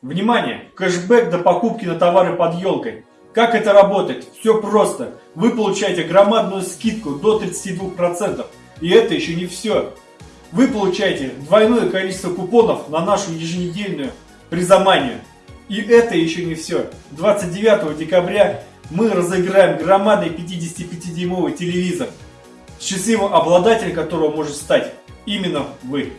Внимание! Кэшбэк до покупки на товары под елкой. Как это работает? Все просто. Вы получаете громадную скидку до 32%. И это еще не все. Вы получаете двойное количество купонов на нашу еженедельную призаманию. И это еще не все. 29 декабря мы разыграем громадный 55-дюймовый телевизор, счастливым обладателем которого может стать именно вы.